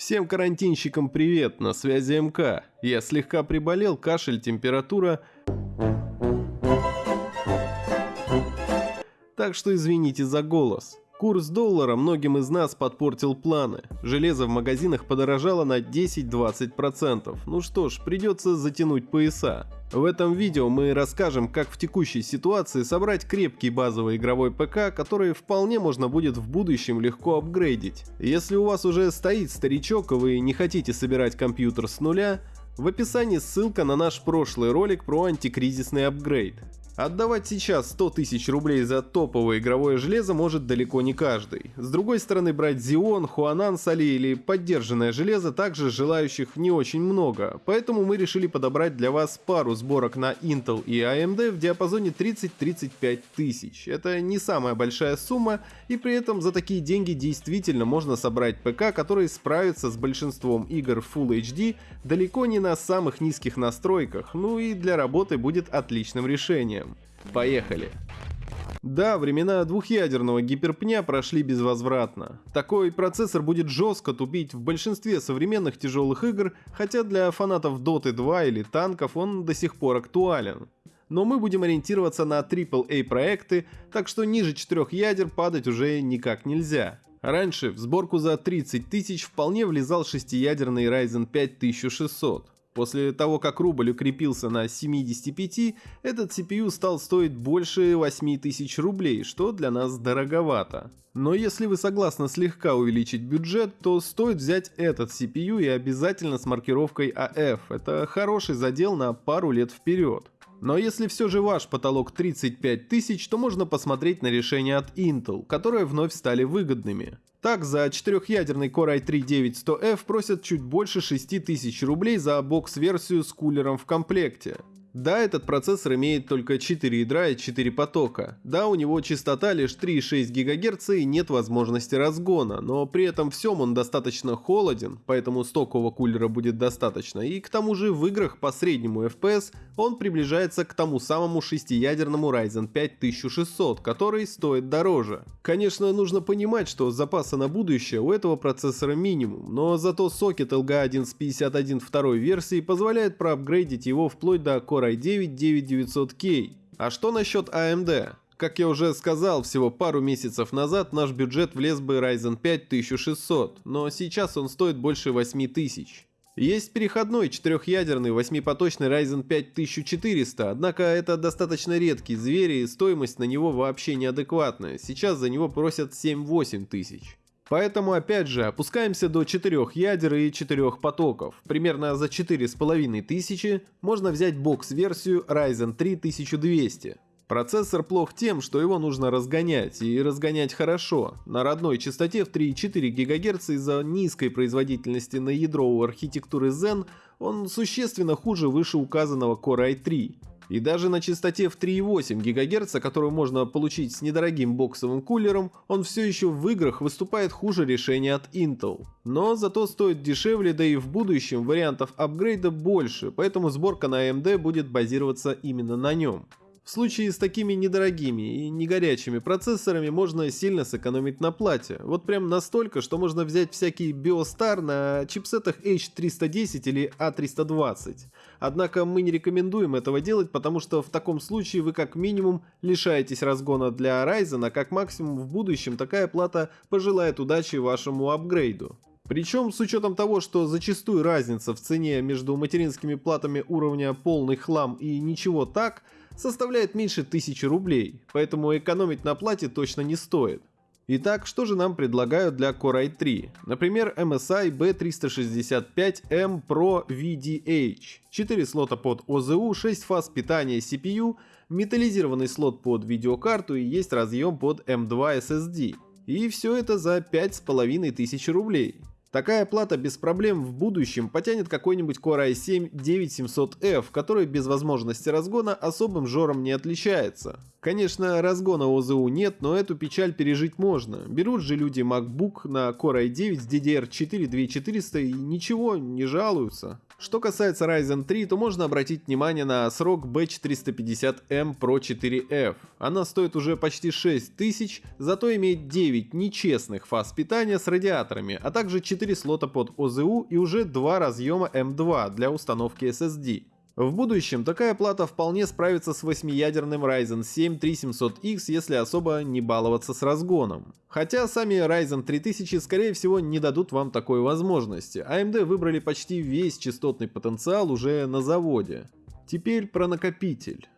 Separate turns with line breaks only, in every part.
Всем карантинщикам привет, на связи МК. Я слегка приболел, кашель, температура. Так что извините за голос. Курс доллара многим из нас подпортил планы. Железо в магазинах подорожало на 10-20%. Ну что ж, придется затянуть пояса. В этом видео мы расскажем, как в текущей ситуации собрать крепкий базовый игровой ПК, который вполне можно будет в будущем легко апгрейдить. Если у вас уже стоит старичок и вы не хотите собирать компьютер с нуля, в описании ссылка на наш прошлый ролик про антикризисный апгрейд. Отдавать сейчас 100 тысяч рублей за топовое игровое железо может далеко не каждый. С другой стороны, брать Xeon, Huanan, Sali или поддержанное железо также желающих не очень много, поэтому мы решили подобрать для вас пару сборок на Intel и AMD в диапазоне 30-35 тысяч. Это не самая большая сумма, и при этом за такие деньги действительно можно собрать ПК, который справится с большинством игр Full HD далеко не на самых низких настройках, ну и для работы будет отличным решением. Поехали! Да, времена двухъядерного гиперпня прошли безвозвратно. Такой процессор будет жестко тупить в большинстве современных тяжелых игр, хотя для фанатов Dota 2 или танков он до сих пор актуален. Но мы будем ориентироваться на AAA проекты, так что ниже 4 ядер падать уже никак нельзя. Раньше в сборку за 30 тысяч вполне влезал шестиядерный Ryzen 5 1600. После того, как рубль укрепился на 75, этот CPU стал стоить больше 8000 рублей, что для нас дороговато. Но если вы согласны слегка увеличить бюджет, то стоит взять этот CPU и обязательно с маркировкой AF. Это хороший задел на пару лет вперед. Но если все же ваш потолок 35 тысяч, то можно посмотреть на решения от Intel, которые вновь стали выгодными. Так, за четырехъядерный Core i3-9100F просят чуть больше 6000 рублей за бокс-версию с кулером в комплекте. Да, этот процессор имеет только 4 ядра и 4 потока. Да, у него частота лишь 3,6 ГГц и нет возможности разгона, но при этом всем он достаточно холоден, поэтому стокового кулера будет достаточно, и к тому же в играх по среднему FPS он приближается к тому самому шестиядерному Ryzen 5 1600, который стоит дороже. Конечно, нужно понимать, что запаса на будущее у этого процессора минимум, но зато сокет LGA1 с 51 второй версии позволяет проапгрейдить его вплоть до Core Core i9-9900K. А что насчет AMD? Как я уже сказал, всего пару месяцев назад наш бюджет влез бы Ryzen 5 1600, но сейчас он стоит больше 8000. Есть переходной четырехъядерный восьмипоточный Ryzen 5 1400, однако это достаточно редкий зверь и стоимость на него вообще неадекватная, сейчас за него просят 7-8 тысяч. Поэтому опять же опускаемся до 4 ядер и 4 потоков. Примерно за 4500 можно взять бокс-версию Ryzen 3 1200. Процессор плох тем, что его нужно разгонять, и разгонять хорошо. На родной частоте в 3,4 ГГц из-за низкой производительности на ядро у архитектуры Zen он существенно хуже вышеуказанного Core i3. И даже на частоте в 3,8 ГГц, которую можно получить с недорогим боксовым кулером, он все еще в играх выступает хуже решения от Intel. Но зато стоит дешевле, да и в будущем вариантов апгрейда больше, поэтому сборка на AMD будет базироваться именно на нем. В случае с такими недорогими и не горячими процессорами можно сильно сэкономить на плате. Вот прям настолько, что можно взять всякий Biostar на чипсетах H310 или A320. Однако мы не рекомендуем этого делать, потому что в таком случае вы как минимум лишаетесь разгона для Ryzen, а как максимум в будущем такая плата пожелает удачи вашему апгрейду. Причем с учетом того, что зачастую разница в цене между материнскими платами уровня полный хлам и ничего так – составляет меньше 1000 рублей, поэтому экономить на плате точно не стоит. Итак, что же нам предлагают для Core i3? Например, MSI B365M Pro VDH. 4 слота под OZU, 6 фаз питания CPU, металлизированный слот под видеокарту и есть разъем под M2 SSD. И все это за 5500 рублей. Такая плата без проблем в будущем потянет какой-нибудь Core i7 9700F, который без возможности разгона особым жором не отличается. Конечно, разгона ОЗУ нет, но эту печаль пережить можно. Берут же люди MacBook на Core i9 с DDR4 2400 и ничего, не жалуются. Что касается Ryzen 3, то можно обратить внимание на срок B450M Pro 4F. Она стоит уже почти 6000, зато имеет 9 нечестных фаз питания с радиаторами, а также 4 слота под ОЗУ и уже 2 разъема M2 для установки SSD. В будущем такая плата вполне справится с 8-ядерным Ryzen 7 3700X, если особо не баловаться с разгоном. Хотя сами Ryzen 3000 скорее всего не дадут вам такой возможности, AMD выбрали почти весь частотный потенциал уже на заводе. Теперь про накопитель.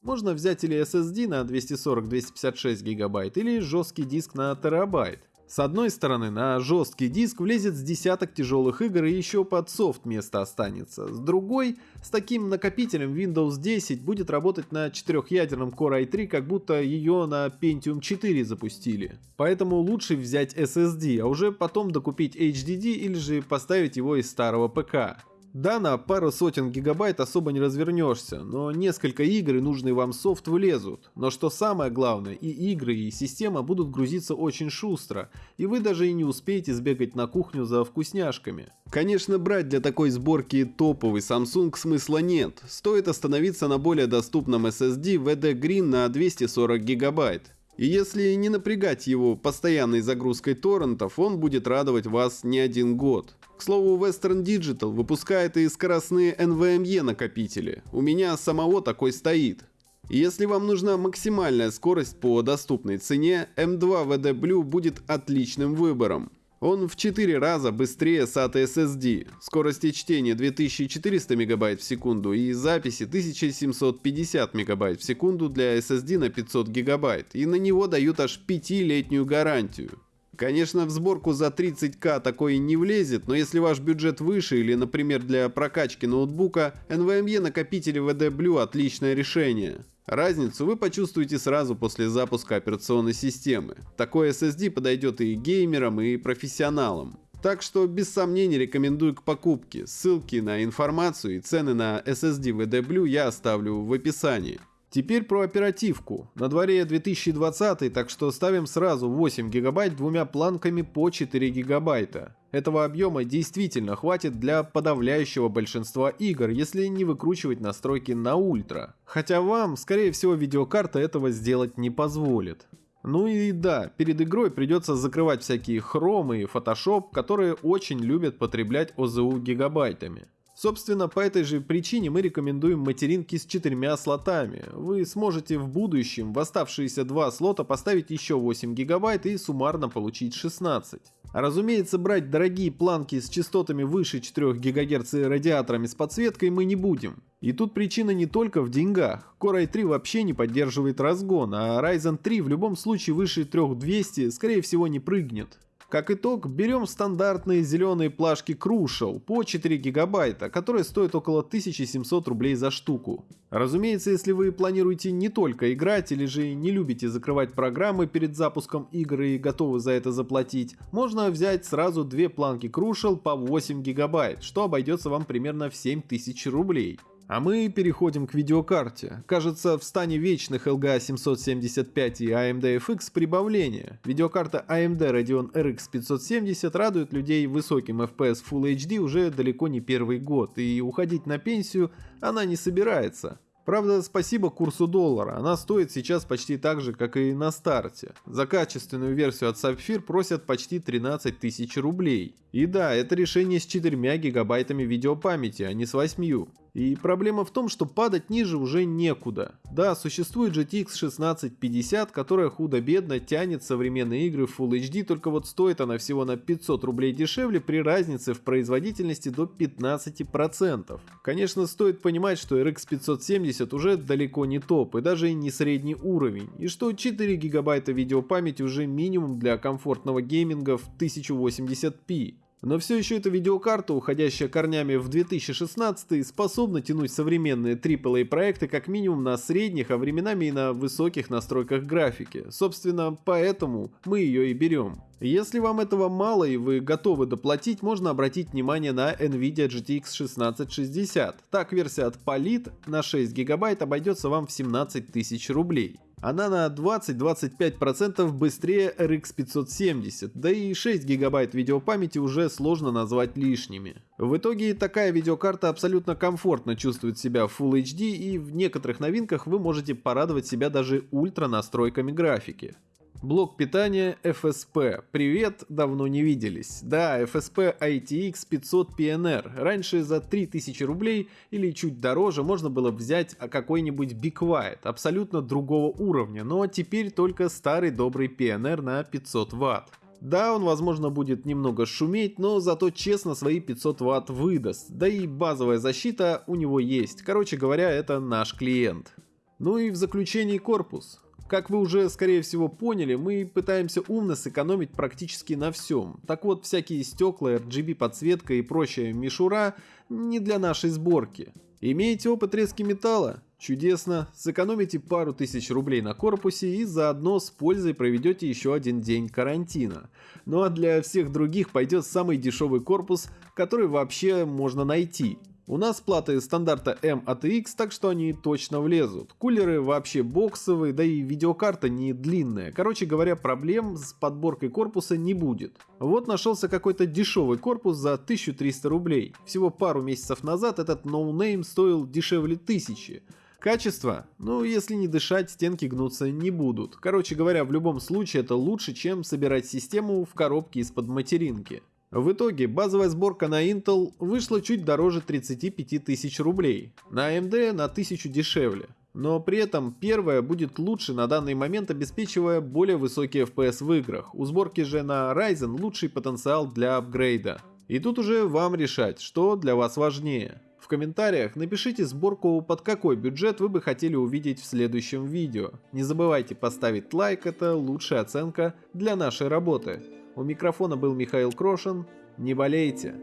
Можно взять или SSD на 240-256 гигабайт, или жесткий диск на терабайт. С одной стороны, на жесткий диск влезет с десяток тяжелых игр и еще под софт место останется. С другой, с таким накопителем Windows 10 будет работать на четырехъядерном Core i3, как будто ее на Pentium 4 запустили. Поэтому лучше взять SSD, а уже потом докупить HDD или же поставить его из старого ПК. Да, на пару сотен гигабайт особо не развернешься, но несколько игр и нужный вам софт влезут. Но что самое главное, и игры, и система будут грузиться очень шустро, и вы даже и не успеете сбегать на кухню за вкусняшками. Конечно, брать для такой сборки топовый Samsung смысла нет, стоит остановиться на более доступном SSD VD Green на 240 гигабайт. И если не напрягать его постоянной загрузкой торрентов, он будет радовать вас не один год. К слову, Western Digital выпускает и скоростные NVMe накопители. У меня самого такой стоит. Если вам нужна максимальная скорость по доступной цене, M2 VD Blue будет отличным выбором. Он в 4 раза быстрее SATA SSD, скорости чтения 2400 МБ в секунду и записи 1750 МБ в секунду для SSD на 500 ГБ, и на него дают аж 5-летнюю гарантию. Конечно, в сборку за 30к такое не влезет, но если ваш бюджет выше или, например, для прокачки ноутбука, NVMe накопители VD Blue отличное решение. Разницу вы почувствуете сразу после запуска операционной системы. Такой SSD подойдет и геймерам, и профессионалам. Так что без сомнений рекомендую к покупке. Ссылки на информацию и цены на SSD VD Blue я оставлю в описании. Теперь про оперативку. На дворе 2020, так что ставим сразу 8 гигабайт двумя планками по 4 гигабайта. Этого объема действительно хватит для подавляющего большинства игр, если не выкручивать настройки на ультра. Хотя вам, скорее всего, видеокарта этого сделать не позволит. Ну и да, перед игрой придется закрывать всякие хромы и фотошоп, которые очень любят потреблять ОЗУ гигабайтами. Собственно, по этой же причине мы рекомендуем материнки с четырьмя слотами. Вы сможете в будущем в оставшиеся два слота поставить еще 8 гигабайт и суммарно получить 16. А разумеется, брать дорогие планки с частотами выше 4 ГГц и радиаторами с подсветкой мы не будем. И тут причина не только в деньгах. Core i3 вообще не поддерживает разгон, а Ryzen 3 в любом случае выше 3200 скорее всего не прыгнет. Как итог, берем стандартные зеленые плашки Crucial по 4 гигабайта, которые стоят около 1700 рублей за штуку. Разумеется, если вы планируете не только играть или же не любите закрывать программы перед запуском игры и готовы за это заплатить, можно взять сразу две планки Crucial по 8 гигабайт, что обойдется вам примерно в 7000 рублей. А мы переходим к видеокарте. Кажется, в стане вечных LGA 775 и AMD FX прибавление. Видеокарта AMD Radeon RX 570 радует людей высоким FPS Full HD уже далеко не первый год, и уходить на пенсию она не собирается. Правда, спасибо курсу доллара, она стоит сейчас почти так же, как и на старте. За качественную версию от Sapphire просят почти 13 тысяч рублей. И да, это решение с 4 гигабайтами видеопамяти, а не с 8. И проблема в том, что падать ниже уже некуда. Да, существует GTX 1650, которая худо-бедно тянет современные игры в Full HD, только вот стоит она всего на 500 рублей дешевле при разнице в производительности до 15%. Конечно, стоит понимать, что RX 570 уже далеко не топ и даже не средний уровень, и что 4 гигабайта видеопамяти уже минимум для комфортного гейминга в 1080p. Но все еще эта видеокарта, уходящая корнями в 2016, способна тянуть современные AAA проекты как минимум на средних, а временами и на высоких настройках графики. Собственно, поэтому мы ее и берем. Если вам этого мало и вы готовы доплатить, можно обратить внимание на NVIDIA GTX 1660. Так версия от Polit на 6 гигабайт обойдется вам в 17 тысяч рублей. Она на 20-25% быстрее RX 570, да и 6 гигабайт видеопамяти уже сложно назвать лишними. В итоге такая видеокарта абсолютно комфортно чувствует себя в Full HD и в некоторых новинках вы можете порадовать себя даже ультра настройками графики. Блок питания FSP. Привет, давно не виделись. Да, FSP ITX 500 PNR. Раньше за 3000 рублей или чуть дороже можно было взять какой-нибудь Be Quiet, абсолютно другого уровня, но теперь только старый добрый PNR на 500 Вт. Да, он возможно будет немного шуметь, но зато честно свои 500 Вт выдаст, да и базовая защита у него есть, короче говоря, это наш клиент. Ну и в заключении корпус. Как вы уже, скорее всего, поняли, мы пытаемся умно сэкономить практически на всем. Так вот, всякие стекла, RGB подсветка и прочая мишура не для нашей сборки. Имеете опыт резки металла? Чудесно, сэкономите пару тысяч рублей на корпусе и заодно с пользой проведете еще один день карантина. Ну а для всех других пойдет самый дешевый корпус, который вообще можно найти. У нас платы стандарта mATX, так что они точно влезут. Кулеры вообще боксовые, да и видеокарта не длинная. Короче говоря, проблем с подборкой корпуса не будет. Вот нашелся какой-то дешевый корпус за 1300 рублей. Всего пару месяцев назад этот no-name стоил дешевле 1000. Качество? Ну, если не дышать, стенки гнуться не будут. Короче говоря, в любом случае это лучше, чем собирать систему в коробке из-под материнки. В итоге базовая сборка на Intel вышла чуть дороже 35 тысяч рублей, на AMD на 1000 дешевле. Но при этом первая будет лучше на данный момент обеспечивая более высокий FPS в играх. У сборки же на Ryzen лучший потенциал для апгрейда. И тут уже вам решать, что для вас важнее. В комментариях напишите сборку под какой бюджет вы бы хотели увидеть в следующем видео. Не забывайте поставить лайк, это лучшая оценка для нашей работы. У микрофона был Михаил Крошин. Не болейте.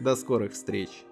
До скорых встреч.